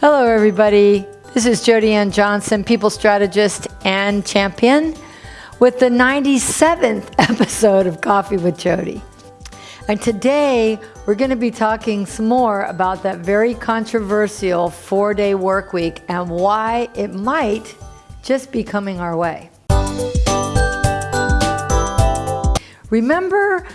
Hello, everybody. This is Jody Ann Johnson, people strategist and champion, with the 97th episode of Coffee with Jody. And today we're going to be talking some more about that very controversial four day work week and why it might just be coming our way. Remember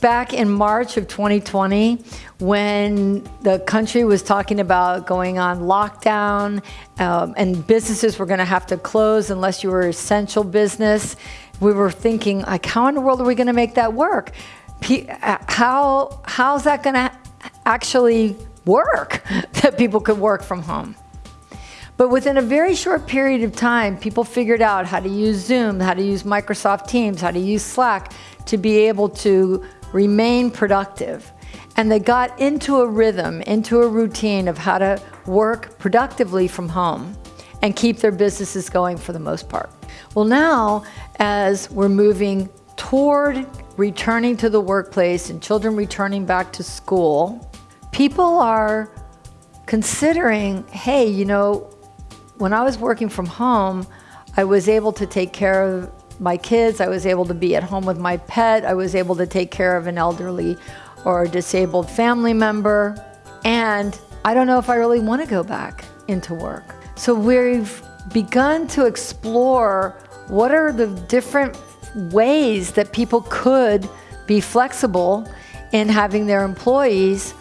back in March of 2020 when the country was talking about going on lockdown um, and businesses were going to have to close unless you were essential business, we were thinking, like, how in the world are we going to make that work? Uh, how how's that going to actually work that people could work from home? But within a very short period of time, people figured out how to use Zoom, how to use Microsoft Teams, how to use Slack to be able to remain productive. And they got into a rhythm, into a routine of how to work productively from home and keep their businesses going for the most part. Well, now, as we're moving toward returning to the workplace and children returning back to school, people are considering, hey, you know, when I was working from home, I was able to take care of my kids. I was able to be at home with my pet. I was able to take care of an elderly or disabled family member. And I don't know if I really want to go back into work. So we've begun to explore what are the different ways that people could be flexible in having their employees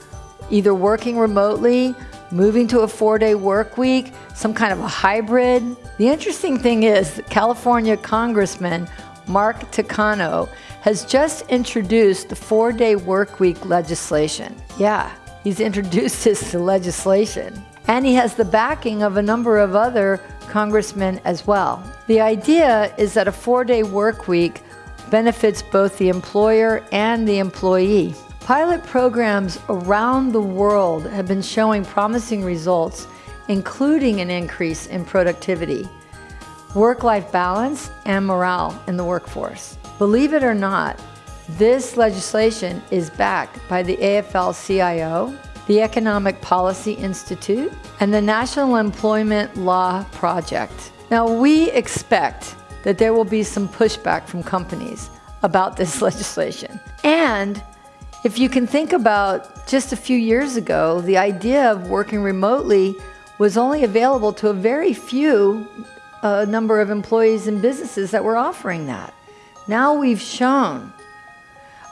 either working remotely, moving to a four day work week, some kind of a hybrid. The interesting thing is California Congressman Mark Takano has just introduced the four day work week legislation. Yeah, he's introduced this to legislation. And he has the backing of a number of other congressmen as well. The idea is that a four day work week benefits both the employer and the employee. Pilot programs around the world have been showing promising results including an increase in productivity, work-life balance, and morale in the workforce. Believe it or not, this legislation is backed by the AFL-CIO, the Economic Policy Institute, and the National Employment Law Project. Now, we expect that there will be some pushback from companies about this legislation. And if you can think about just a few years ago, the idea of working remotely was only available to a very few uh, number of employees and businesses that were offering that. Now we've shown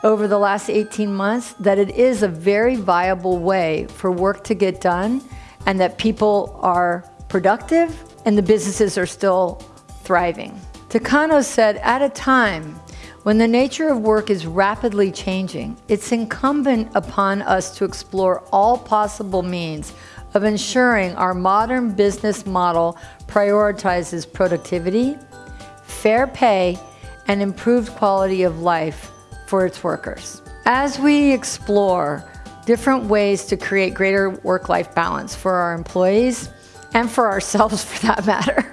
over the last 18 months that it is a very viable way for work to get done and that people are productive and the businesses are still thriving. Takano said, at a time when the nature of work is rapidly changing, it's incumbent upon us to explore all possible means of ensuring our modern business model prioritizes productivity, fair pay, and improved quality of life for its workers. As we explore different ways to create greater work-life balance for our employees and for ourselves for that matter,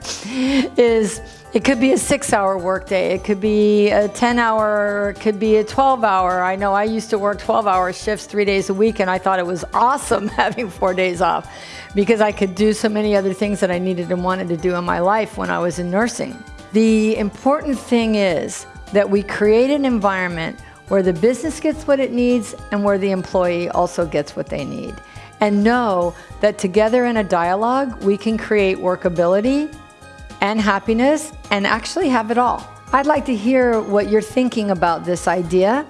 is it could be a six hour workday. It could be a 10 hour, it could be a 12 hour. I know I used to work 12 hour shifts three days a week and I thought it was awesome having four days off because I could do so many other things that I needed and wanted to do in my life when I was in nursing. The important thing is that we create an environment where the business gets what it needs and where the employee also gets what they need. And know that together in a dialogue, we can create workability and happiness and actually have it all. I'd like to hear what you're thinking about this idea,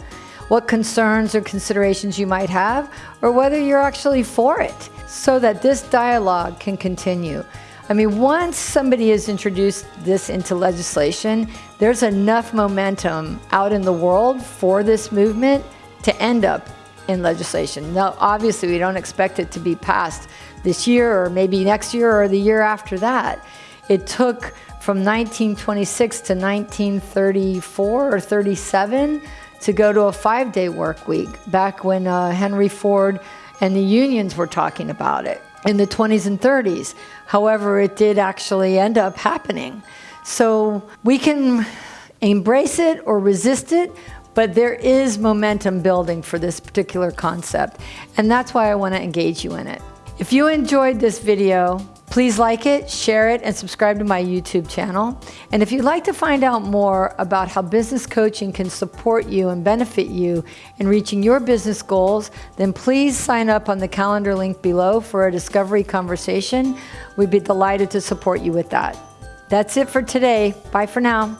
what concerns or considerations you might have, or whether you're actually for it so that this dialogue can continue. I mean, once somebody has introduced this into legislation, there's enough momentum out in the world for this movement to end up in legislation. Now, obviously, we don't expect it to be passed this year or maybe next year or the year after that. It took from 1926 to 1934 or 37 to go to a five-day work week, back when uh, Henry Ford and the unions were talking about it in the 20s and 30s. However, it did actually end up happening. So we can embrace it or resist it, but there is momentum building for this particular concept. And that's why I want to engage you in it. If you enjoyed this video, please like it, share it, and subscribe to my YouTube channel. And if you'd like to find out more about how business coaching can support you and benefit you in reaching your business goals, then please sign up on the calendar link below for a discovery conversation. We'd be delighted to support you with that. That's it for today. Bye for now.